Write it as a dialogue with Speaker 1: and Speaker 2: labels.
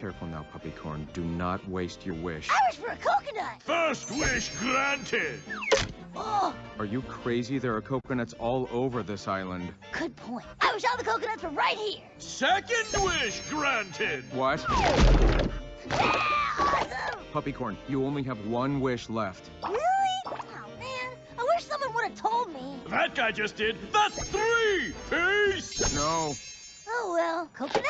Speaker 1: Careful now, Puppycorn. Do not waste your wish.
Speaker 2: I wish for a coconut.
Speaker 3: First wish granted.
Speaker 2: Oh,
Speaker 1: Are you crazy? There are coconuts all over this island.
Speaker 2: good point. I wish all the coconuts were right here.
Speaker 3: Second wish granted.
Speaker 1: What?
Speaker 2: Ah, awesome.
Speaker 1: Puppycorn, you only have one wish left.
Speaker 2: Really? Oh man, I wish someone would have told me.
Speaker 3: That guy just did. That's three. Peace.
Speaker 1: No.
Speaker 2: Oh well, coconut.